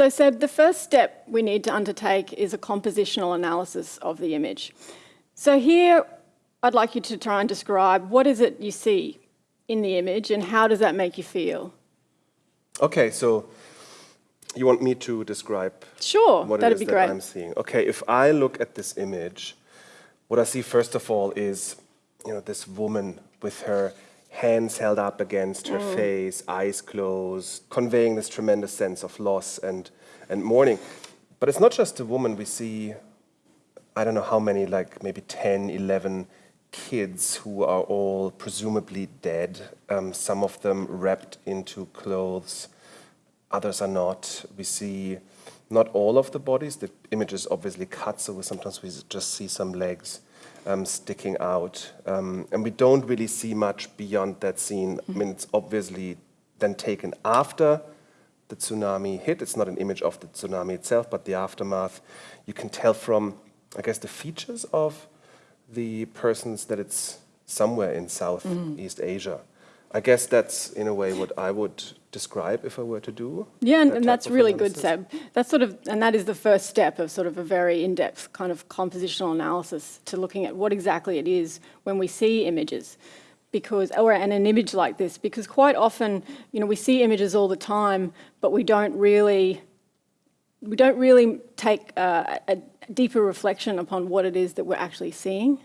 So Seb, the first step we need to undertake is a compositional analysis of the image. So here, I'd like you to try and describe what is it you see in the image and how does that make you feel? Okay, so you want me to describe sure, what that'd it is be that great. I'm seeing. Okay, if I look at this image, what I see first of all is, you know, this woman with her hands held up against her Mm. face, eyes closed, conveying this tremendous sense of loss and, and mourning. But it's not just a woman, we see, I don't know how many, like maybe 10, 11 kids who are all presumably dead, um, some of them wrapped into clothes, others are not. We see not all of the bodies. The image is obviously cut, so we, sometimes we just see some legs um, sticking out. Um, and we don't really see much beyond that scene. I mean, it's obviously then taken after the tsunami hit. It's not an image of the tsunami itself, but the aftermath. You can tell from, I guess, the features of the persons that it's somewhere in Southeast Asia. I guess that's, in a way, what I would describe if I were to do. Yeah, and, that and that's really good, analysis. Seb. That's sort of, and that is the first step of sort of a very in-depth kind of compositional analysis to looking at what exactly it is when we see images. Because, or and an image like this, because quite often, you know, we see images all the time, but we don't really, we don't really take uh, a deeper reflection upon what it is that we're actually seeing.